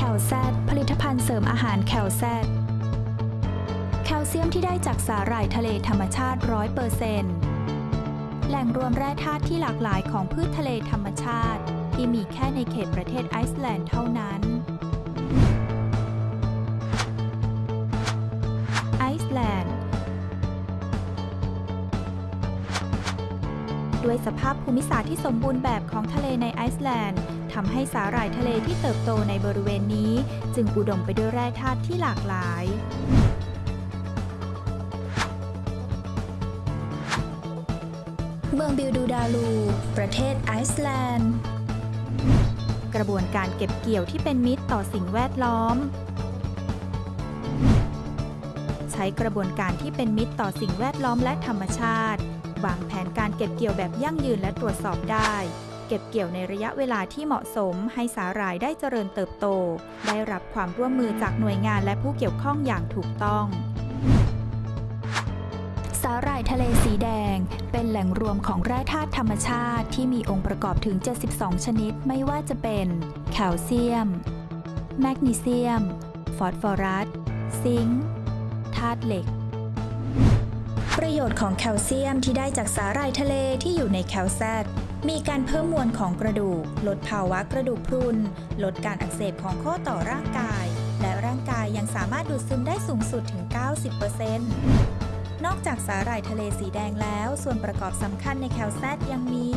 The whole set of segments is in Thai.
คลแซดผลิตภัณฑ์เสริมอาหารแคลแซดแคลเซียมที่ได้จากสาหร่ายทะเลธรรมชาติ 100%แหล่งรวมแร่ธาตุที่หลากหลายของพืชทะเลธรรมชาติ ที่มีแค่ในเขตประเทศไอซ์แลนด์เท่านั้นไอซ์แลนด์ด้วยสภาพภูมิศาสตร์ที่สมบูรณ์แบบของทะเลในไอซ์แลนด์ ทำให้สาหร่ายทะเลที่เติบโตในบริเวณนี้ จึงอุดมไปด้วยแร่ธาตุที่หลากหลาย เมืองบิลดูดาลู ประเทศไอซ์แลนด์ กระบวนการเก็บเกี่ยวที่เป็นมิตรต่อสิ่งแวดล้อม ใช้กระบวนการที่เป็นมิตรต่อสิ่งแวดล้อมและธรรมชาติ วางแผนการเก็บเกี่ยวแบบยั่งยืนและตรวจสอบได้ เก็บเกี่ยวในระยะเวลาที่เหมาะสม ให้สาหร่ายได้เจริญเติบโต ได้รับความร่วมมือจากหน่วยงานและผู้เกี่ยวข้องอย่างถูกต้องสาหร่ายทะเลสีแดง เป็นแหล่งรวมของแร่ธาตุธรรมชาติที่มีองค์ประกอบถึง 72 ชนิดไม่ว่าจะเป็น แคลเซียม แมกนีเซียม ฟอสฟอรัส ซิงค์ธาตุเหล็ก ประโยชน์ของแคลเซียมที่ได้จากสาหร่ายทะเลที่อยู่ในแคลแซด มีการเพิ่มมวลของกระดูก ลดภาวะกระดูกพรุน ลดการอักเสบของข้อต่อร่างกาย และร่างกายยังสามารถดูดซึมได้สูงสุดถึง 90%นอกจากสาหร่ายทะเลสีแดงแล้ว ส่วนประกอบสำคัญในแคลแซดยังมี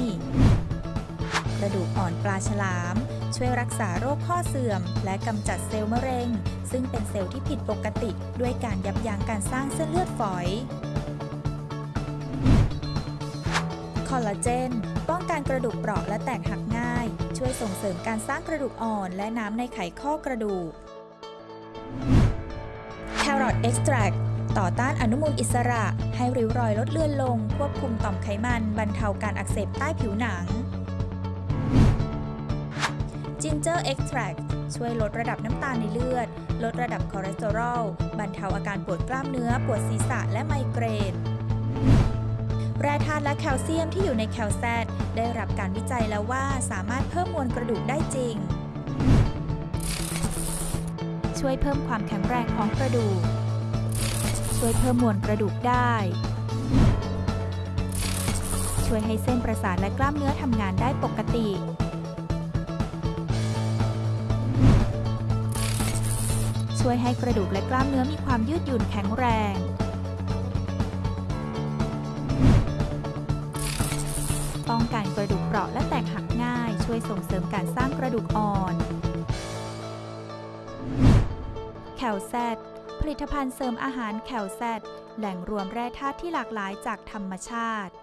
กระดูกอ่อนปลาฉลาม ช่วยรักษาโรคข้อเสื่อม และกำจัดเซลล์มะเร็ง ซึ่งเป็นเซลล์ที่ผิดปกติ ด้วยการยับยั้งการสร้างเส้นเลือดฝอย คอลลาเจน ป้องกันกระดูกเปราะและแตกหักง่าย ช่วยส่งเสริมการสร้างกระดูกอ่อน และน้ำในไขข้อกระดูก Carrot Extract ต่อต้านอนุมูลอิสระ ให้ริ้วรอยลดเลือนลง ควบคุมต่อมไขมัน บรรเทาการอักเสบใต้ผิวหนัง Ginger Extract ช่วยลดระดับน้ำตาลในเลือด ลดระดับคอเลสเตอรอล บรรเทาอาการปวดกล้ามเนื้อ ปวดศีรษะและไมเกรน แร่ธาตุและแคลเซียมที่อยู่ในแคลแซดได้รับการวิจัยแล้วว่าสามารถเพิ่มมวลกระดูกได้จริง ช่วยเพิ่มความแข็งแรงของกระดูก ช่วยเพิ่มมวลกระดูกได้ ช่วยให้เส้นประสาทและกล้ามเนื้อทำงานได้ปกติ ช่วยให้กระดูกและกล้ามเนื้อมีความยืดหยุ่นแข็งแรง ราะและแตกหักง่าย ช่วยส่งเสริมการสร้างกระดูกอ่อนแคลแซดผลิตภัณฑ์เสริมอาหารแคลแซดแหล่งรวมแร่ธาตุที่หลากหลายจากธรรมชาติ